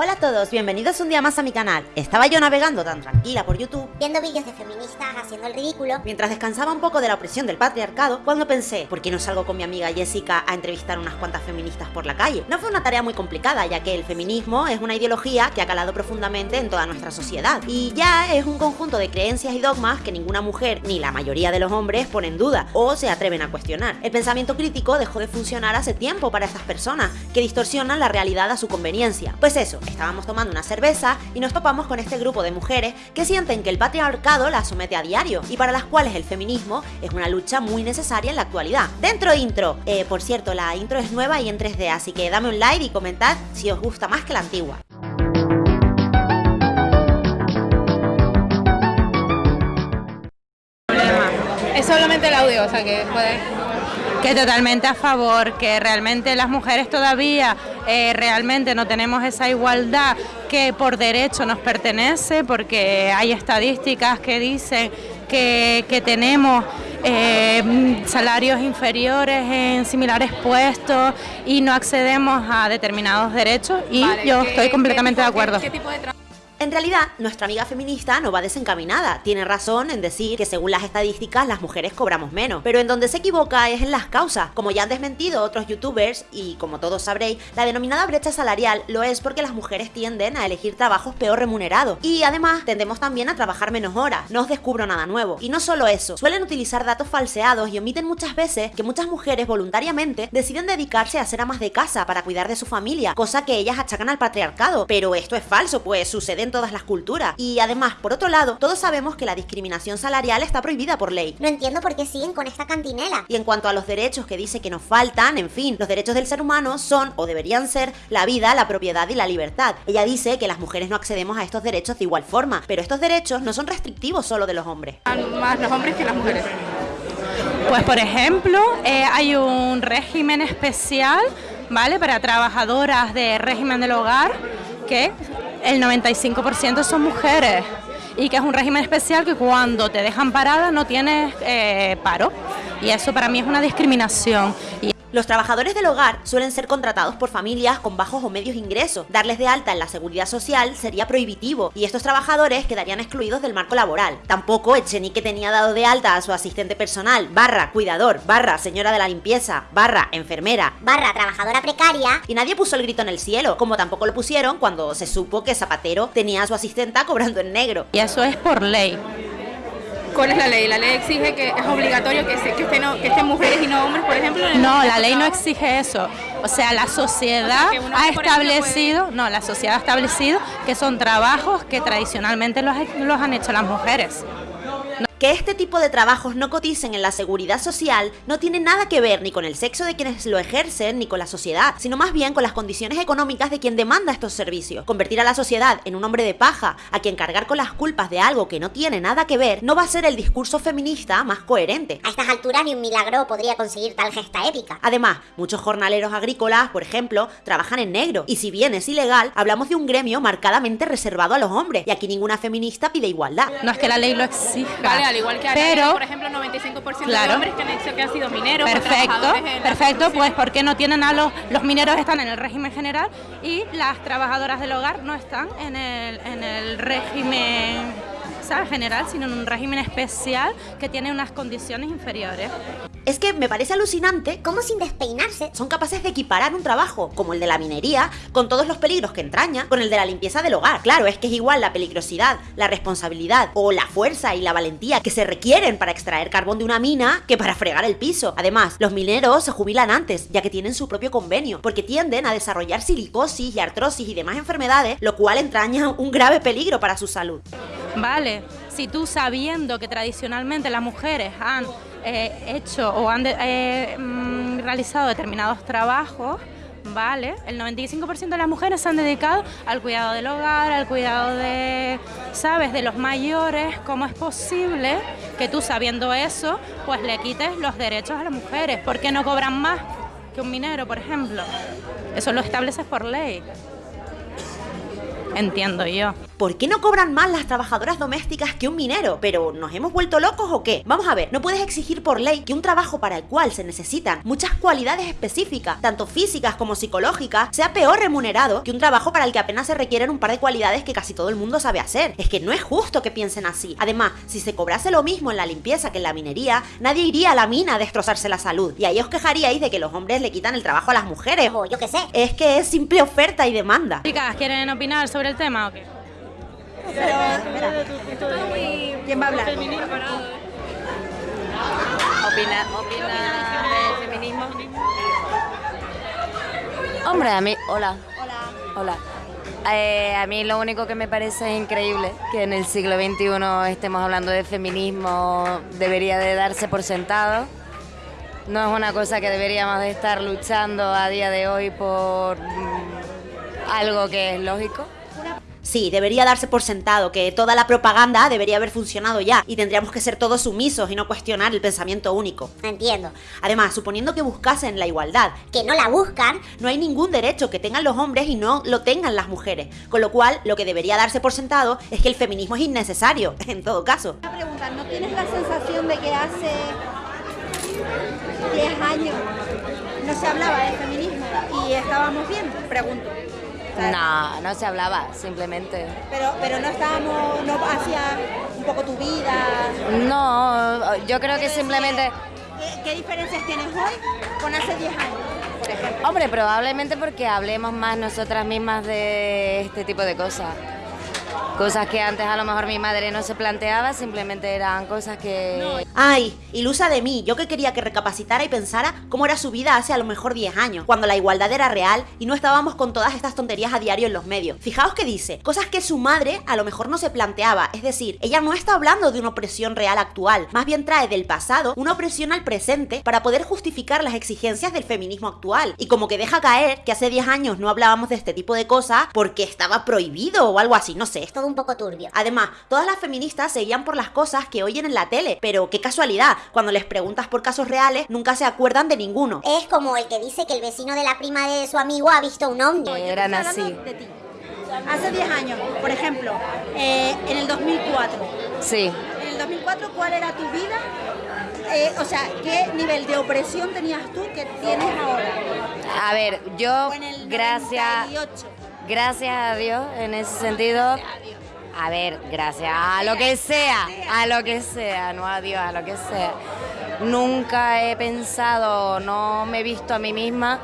Hola a todos, bienvenidos un día más a mi canal. Estaba yo navegando tan tranquila por YouTube, viendo vídeos de feministas haciendo el ridículo, mientras descansaba un poco de la opresión del patriarcado, cuando pensé, ¿por qué no salgo con mi amiga Jessica a entrevistar unas cuantas feministas por la calle? No fue una tarea muy complicada, ya que el feminismo es una ideología que ha calado profundamente en toda nuestra sociedad, y ya es un conjunto de creencias y dogmas que ninguna mujer, ni la mayoría de los hombres, ponen en duda, o se atreven a cuestionar. El pensamiento crítico dejó de funcionar hace tiempo para estas personas, que distorsionan la realidad a su conveniencia. Pues eso, estábamos tomando una cerveza y nos topamos con este grupo de mujeres que sienten que el patriarcado las somete a diario y para las cuales el feminismo es una lucha muy necesaria en la actualidad. Dentro intro, eh, por cierto, la intro es nueva y en 3D, así que dame un like y comentad si os gusta más que la antigua. Es solamente el audio, o sea que puede que totalmente a favor, que realmente las mujeres todavía eh, realmente no tenemos esa igualdad que por derecho nos pertenece, porque hay estadísticas que dicen que, tenemos eh, salarios inferiores en similares puestos y no accedemos a determinados derechos y yo estoy completamente de acuerdo. En realidad, nuestra amiga feminista no va desencaminada. Tiene razón en decir que según las estadísticas las mujeres cobramos menos. Pero en donde se equivoca es en las causas. Como ya han desmentido otros youtubers, y como todos sabréis, la denominada brecha salarial lo es porque las mujeres tienden a elegir trabajos peor remunerados. Y además tendemos también a trabajar menos horas. No os descubro nada nuevo. Y no solo eso, suelen utilizar datos falseados y omiten muchas veces que muchas mujeres voluntariamente deciden dedicarse a ser amas de casa para cuidar de su familia, cosa que ellas achacan al patriarcado. Pero esto es falso, pues sucede todas las culturas. Y además, por otro lado, todos sabemos que la discriminación salarial está prohibida por ley. No entiendo por qué siguen con esta cantinela. Y en cuanto a los derechos que dice que nos faltan, en fin, los derechos del ser humano son, o deberían ser, la vida, la propiedad y la libertad. Ella dice que las mujeres no accedemos a estos derechos de igual forma, pero estos derechos no son restrictivos solo de los hombres. Más los hombres que las mujeres. Pues por ejemplo, eh, hay un régimen especial, ¿vale? Para trabajadoras de régimen del hogar que el 95% son mujeres y que es un régimen especial que cuando te dejan parada no tienes eh, paro y eso para mí es una discriminación. Los trabajadores del hogar suelen ser contratados por familias con bajos o medios ingresos. Darles de alta en la seguridad social sería prohibitivo y estos trabajadores quedarían excluidos del marco laboral. Tampoco Echenique tenía dado de alta a su asistente personal, barra cuidador, barra señora de la limpieza, barra enfermera, barra trabajadora precaria y nadie puso el grito en el cielo, como tampoco lo pusieron cuando se supo que Zapatero tenía a su asistenta cobrando en negro. Y eso es por ley. ¿Cuál es la ley? ¿La ley exige que es obligatorio que, que, estén, mujeres y no hombres, por ejemplo? no, la ley no exige eso. O sea, la sociedad ha establecido, no, la sociedad ha establecido que son trabajos que tradicionalmente los, los han hecho las mujeres. Que este tipo de trabajos no coticen en la seguridad social no tiene nada que ver ni con el sexo de quienes lo ejercen ni con la sociedad, sino más bien con las condiciones económicas de quien demanda estos servicios. Convertir a la sociedad en un hombre de paja, a quien cargar con las culpas de algo que no tiene nada que ver, no va a ser el discurso feminista más coherente. A estas alturas ni un milagro podría conseguir tal gesta épica. Además, muchos jornaleros agrícolas, por ejemplo, trabajan en negro, y si bien es ilegal, hablamos de un gremio marcadamente reservado a los hombres, y aquí ninguna feminista pide igualdad. No es que la ley lo exija al igual que pero, por ejemplo, 95% de hombres que han, hecho, que han sido mineros. Perfecto, perfecto, pues porque no tienen a los, los mineros están en el régimen general y las trabajadoras del hogar no están en el, en el régimen general, sino en un régimen especial que tiene unas condiciones inferiores. Es que me parece alucinante cómo sin despeinarse son capaces de equiparar un trabajo como el de la minería con todos los peligros que entraña con el de la limpieza del hogar. Claro, es que es igual la peligrosidad, la responsabilidad o la fuerza y la valentía que se requieren para extraer carbón de una mina que para fregar el piso. Además, los mineros se jubilan antes, ya que tienen su propio convenio, porque tienden a desarrollar silicosis y artrosis y demás enfermedades, lo cual entraña un grave peligro para su salud. Vale, si tú sabiendo que tradicionalmente las mujeres han eh, hecho o han eh, mm, realizado determinados trabajos, ¿vale? El 95% de las mujeres se han dedicado al cuidado del hogar, al cuidado de, ¿sabes?, de los mayores. ¿Cómo es posible que tú sabiendo eso, pues le quites los derechos a las mujeres? ¿Por qué no cobran más que un minero, por ejemplo? Eso lo estableces por ley. Entiendo yo. ¿Por qué no cobran más las trabajadoras domésticas que un minero? ¿Pero nos hemos vuelto locos o qué? Vamos a ver, no puedes exigir por ley que un trabajo para el cual se necesitan muchas cualidades específicas, tanto físicas como psicológicas, sea peor remunerado que un trabajo para el que apenas se requieren un par de cualidades que casi todo el mundo sabe hacer. Es que no es justo que piensen así. Además, si se cobrase lo mismo en la limpieza que en la minería, nadie iría a la mina a destrozarse la salud. Y ahí os quejaríais de que los hombres le quitan el trabajo a las mujeres. O yo qué sé. Es que es simple oferta y demanda. Chicas, ¿quieren opinar sobre el tema o qué? ¿Quién va a hablar? Opina, opina del feminismo. Hombre, a mí, hola. Hola. Eh, a mí lo único que me parece es increíble que en el siglo XXI estemos hablando de feminismo, debería de darse por sentado. No es una cosa que deberíamos de estar luchando a día de hoy por mm, algo que es lógico. Sí, debería darse por sentado que toda la propaganda debería haber funcionado ya y tendríamos que ser todos sumisos y no cuestionar el pensamiento único. Entiendo. Además, suponiendo que buscasen la igualdad, Que no la buscan. no hay ningún derecho que tengan los hombres y no lo tengan las mujeres. Con lo cual, lo que debería darse por sentado es que el feminismo es innecesario, en todo caso. Una pregunta, ¿no tienes la sensación de que hace 10 años no se hablaba de feminismo y estábamos bien? Pregunto. No, no se hablaba, simplemente. Pero, pero no estábamos, no hacía un poco tu vida. No, yo creo que simplemente... ¿Qué, qué diferencias tienes hoy con hace 10 años, por ejemplo? Hombre, probablemente porque hablemos más nosotras mismas de este tipo de cosas. Cosas que antes a lo mejor mi madre no se planteaba, simplemente eran cosas que... Ay, ilusa de mí, yo que quería que recapacitara y pensara cómo era su vida hace a lo mejor 10 años, cuando la igualdad era real y no estábamos con todas estas tonterías a diario en los medios. Fijaos que dice, cosas que su madre a lo mejor no se planteaba, es decir, ella no está hablando de una opresión real actual, más bien trae del pasado una opresión al presente para poder justificar las exigencias del feminismo actual. Y como que deja caer que hace 10 años no hablábamos de este tipo de cosas porque estaba prohibido o algo así, no sé, Es todo un poco turbio. Además, todas las feministas seguían por las cosas que oyen en la tele, pero qué casualidad, cuando les preguntas por casos reales, nunca se acuerdan de ninguno. Es como el que dice que el vecino de la prima de su amigo ha visto un ovni. Eran así. Hace 10 años, por ejemplo, eh, en el 2004. Sí. En el 2004, ¿cuál era tu vida? Eh, o sea, ¿qué nivel de opresión tenías tú que tienes ahora? A ver, yo, O en el gracias, 98. Gracias a Dios, en ese sentido, a ver, gracias a lo que sea, a lo que sea, no a Dios, a lo que sea. Nunca he pensado, no me he visto a mí misma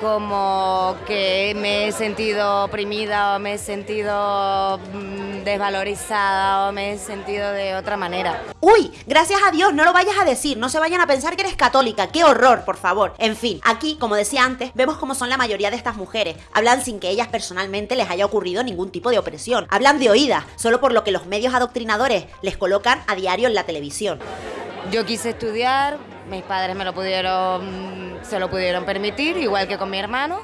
como que me he sentido oprimida o me he sentido mm, desvalorizada o me he sentido de otra manera. Uy, gracias a Dios, no lo vayas a decir, no se vayan a pensar que eres católica, qué horror, por favor. En fin, aquí, como decía antes, vemos cómo son la mayoría de estas mujeres. Hablan sin que ellas personalmente les haya ocurrido ningún tipo de opresión. Hablan de oídas, solo por lo que los medios adoctrinadores les colocan a diario en la televisión. Yo quise estudiar, mis padres me lo pudieron, se lo pudieron permitir, igual que con mi hermano.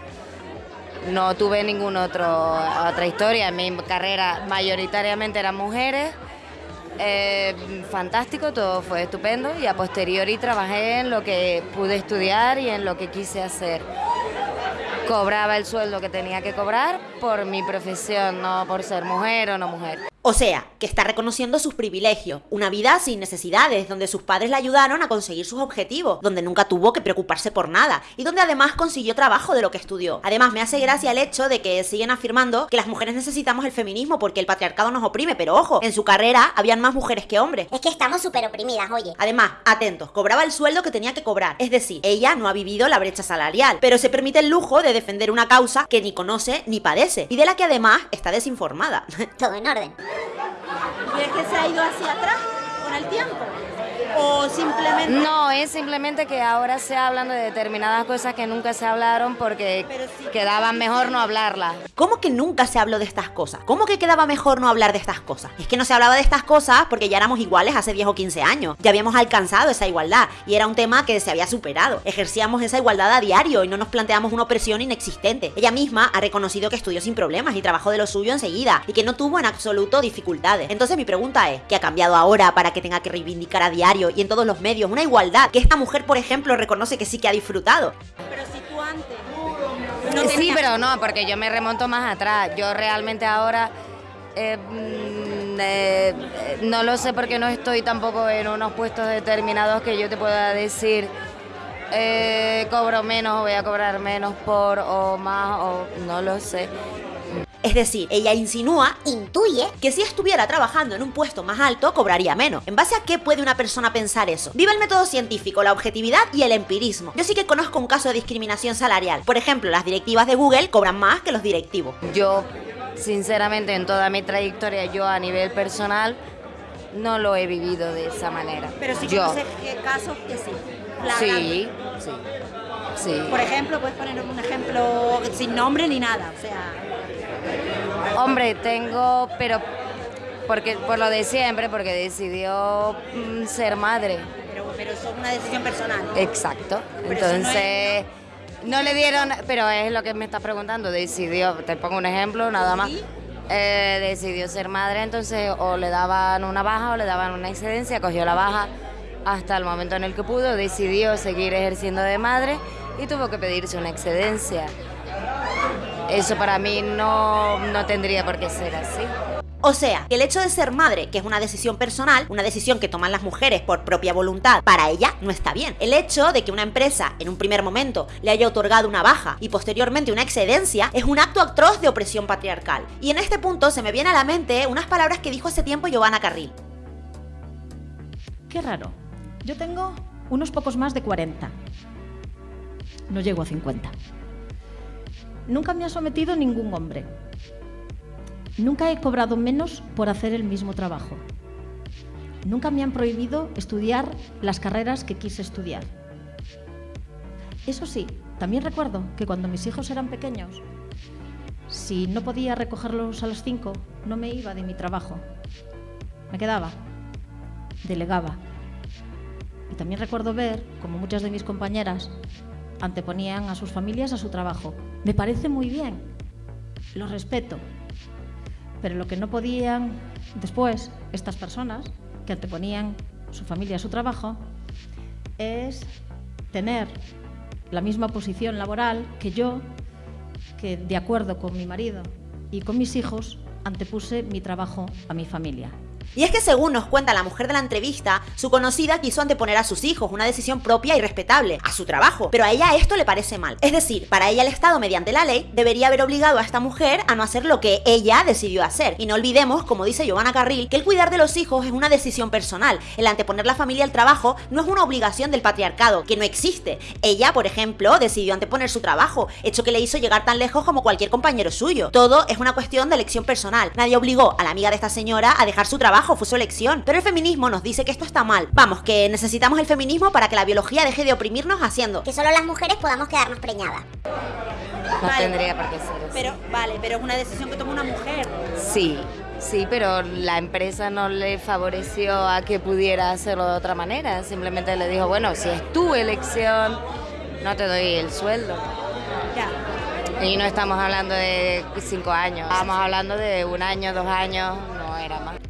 No tuve ningún otro otra historia. En mi carrera mayoritariamente eran mujeres. Eh, fantástico, todo fue estupendo y a posteriori trabajé en lo que pude estudiar y en lo que quise hacer. Cobraba el sueldo que tenía que cobrar por mi profesión, no por ser mujer o no mujer. O sea, que está reconociendo sus privilegios, una vida sin necesidades, donde sus padres le ayudaron a conseguir sus objetivos, donde nunca tuvo que preocuparse por nada y donde además consiguió trabajo de lo que estudió. Además, me hace gracia el hecho de que siguen afirmando que las mujeres necesitamos el feminismo porque el patriarcado nos oprime, pero ojo, en su carrera habían más mujeres que hombres. Es que estamos súper oprimidas, oye. Además, atentos, cobraba el sueldo que tenía que cobrar. Es decir, ella no ha vivido la brecha salarial, pero se permite el lujo de defender una causa que ni conoce ni padece y de la que además está desinformada. Todo en orden. ¿Crees que se ha ido hacia atrás con el tiempo? ¿O simplemente.? No, es simplemente que ahora se hablan de determinadas cosas que nunca se hablaron porque sí. quedaba mejor no hablarlas. ¿Cómo que nunca se habló de estas cosas? ¿Cómo que quedaba mejor no hablar de estas cosas? Es que no se hablaba de estas cosas porque ya éramos iguales hace 10 o 15 años. Ya habíamos alcanzado esa igualdad y era un tema que se había superado. Ejercíamos esa igualdad a diario y no nos planteamos una opresión inexistente. Ella misma ha reconocido que estudió sin problemas y trabajó de lo suyo enseguida y que no tuvo en absoluto dificultades. Entonces mi pregunta es, ¿qué ha cambiado ahora para que tenga que reivindicar a diario y en todos los medios una igualdad que esta mujer, por ejemplo, reconoce que sí que ha disfrutado? Pero si tú antes. sí, pero no, porque yo me remonto más atrás. Yo realmente ahora Eh, mm, eh, no lo sé porque no estoy tampoco en unos puestos determinados que yo te pueda decir eh, cobro menos, voy a cobrar menos por o más o no lo sé. Es decir, ella insinúa, Intuye que si estuviera trabajando en un puesto más alto, cobraría menos. ¿En base a qué puede una persona pensar eso? Viva el método científico, la objetividad y el empirismo. Yo sí que conozco un caso de discriminación salarial. Por ejemplo, las directivas de Google cobran más que los directivos. Yo, sinceramente, en toda mi trayectoria, yo a nivel personal, no lo he vivido de esa manera. Pero sí yo. conoces casos que sí. Sí, sí, sí. Por ejemplo, puedes poner un ejemplo sin nombre ni nada. O sea, Hombre, tengo, pero porque por lo de siempre, porque decidió mm, ser madre. pero, pero eso es una decisión personal. Exacto. Pero eso no Entonces, no, le dieron, pero es lo que me estás preguntando, decidió, te pongo un ejemplo, nada más. Sí. Eh, decidió ser madre, entonces o le daban una baja o le daban una excedencia, cogió la baja hasta el momento en el que pudo, decidió seguir ejerciendo de madre y tuvo que pedirse una excedencia. Eso para mí no, no tendría por qué ser así. O sea, que el hecho de ser madre, que es una decisión personal, una decisión que toman las mujeres por propia voluntad, para ella no está bien. El hecho de que una empresa en un primer momento le haya otorgado una baja y posteriormente una excedencia es un acto atroz de opresión patriarcal. Y en este punto se me viene a la mente unas palabras que dijo hace tiempo Giovanna Carril. Qué raro. Yo tengo unos pocos más de 40. No llego a 50. Nunca me ha sometido ningún hombre. Nunca he cobrado menos por hacer el mismo trabajo. Nunca me han prohibido estudiar las carreras que quise estudiar. Eso sí, también recuerdo que cuando mis hijos eran pequeños, si no podía recogerlos a las 5, no me iba de mi trabajo. Me quedaba, delegaba. Y también recuerdo ver como muchas de mis compañeras anteponían a sus familias a su trabajo. Me parece muy bien, lo respeto. Pero lo que no podían después estas personas que anteponían su familia a su trabajo es tener la misma posición laboral que yo, que de acuerdo con mi marido y con mis hijos, antepuse mi trabajo a mi familia. Y es que según nos cuenta la mujer de la entrevista, su conocida quiso anteponer a sus hijos, una decisión propia y respetable, a su trabajo. Pero a ella esto le parece mal. Es decir, para ella el Estado, mediante la ley, debería haber obligado a esta mujer a no hacer lo que ella decidió hacer. Y no olvidemos, como dice Giovanna Carril, que el cuidar de los hijos es una decisión personal. El anteponer la familia al trabajo no es una obligación del patriarcado, que no existe. Ella, por ejemplo, decidió anteponer su trabajo, hecho que le hizo llegar tan lejos como cualquier compañero suyo. Todo es una cuestión de elección personal. Nadie obligó a la amiga de esta señora a dejar su trabajo, fue su elección. Pero el feminismo nos dice que esto está mal. Vamos, que necesitamos el feminismo para que la biología deje de oprimirnos haciendo. que solo las mujeres podamos quedarnos preñadas. No Vale. tendría por qué ser así. Pero, vale, pero es una decisión que toma una mujer. Sí, sí, pero la empresa no le favoreció a que pudiera hacerlo de otra manera. Simplemente le dijo, bueno, si es tu elección, no te doy el sueldo. Ya. Y no estamos hablando de cinco años, estamos hablando de un año, dos años.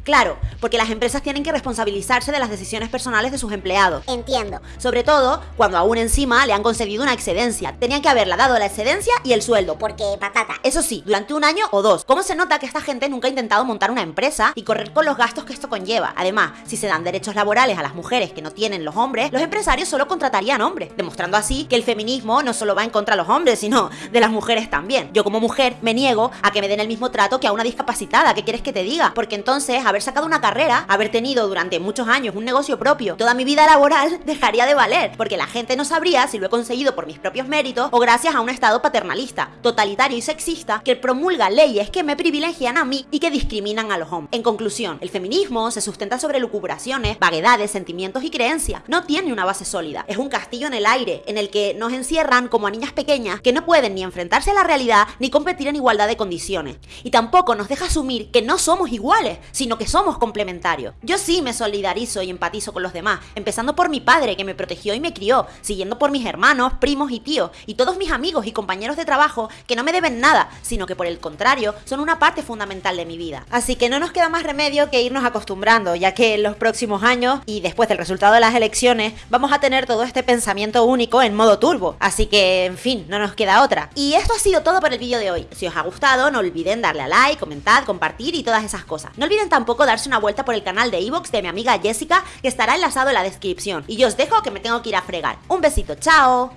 Claro, porque las empresas tienen que responsabilizarse de las decisiones personales de sus empleados. Entiendo. Sobre todo cuando aún encima le han concedido una excedencia. Tenían que haberla dado la excedencia y el sueldo. Porque, patata, Eso sí, durante un año o dos. ¿Cómo se nota que esta gente nunca ha intentado montar una empresa y correr con los gastos que esto conlleva? Además, si se dan derechos laborales a las mujeres que no tienen los hombres, los empresarios solo contratarían hombres, demostrando así que el feminismo no solo va en contra de los hombres, sino de las mujeres también. Yo como mujer me niego a que me den el mismo trato que a una discapacitada. ¿Qué quieres que te diga? Porque entonces haber sacado una carrera, haber tenido durante muchos años un negocio propio, toda mi vida laboral dejaría de valer, porque la gente no sabría si lo he conseguido por mis propios méritos o gracias a un estado paternalista, totalitario y sexista que promulga leyes que me privilegian a mí y que discriminan a los hombres. En conclusión, el feminismo se sustenta sobre lucubraciones, vaguedades, sentimientos y creencias. No tiene una base sólida. Es un castillo en el aire en el que nos encierran como a niñas pequeñas que no pueden ni enfrentarse a la realidad ni competir en igualdad de condiciones. Y tampoco nos deja asumir que no somos iguales. sino que somos complementarios. Yo sí me solidarizo y empatizo con los demás, empezando por mi padre que me protegió y me crió, siguiendo por mis hermanos, primos y tíos, y todos mis amigos y compañeros de trabajo que no me deben nada, sino que por el contrario son una parte fundamental de mi vida. Así que no nos queda más remedio que irnos acostumbrando, ya que en los próximos años y después del resultado de las elecciones vamos a tener todo este pensamiento único en modo turbo. Así que, en fin, no nos queda otra. Y esto ha sido todo por el vídeo de hoy. Si os ha gustado, no olviden darle a like, comentar, compartir y todas esas cosas. No olviden darse una vuelta por el canal de Evox de mi amiga Jessica, que estará enlazado en la descripción. Y yo os dejo que me tengo que ir a fregar. Un besito, chao.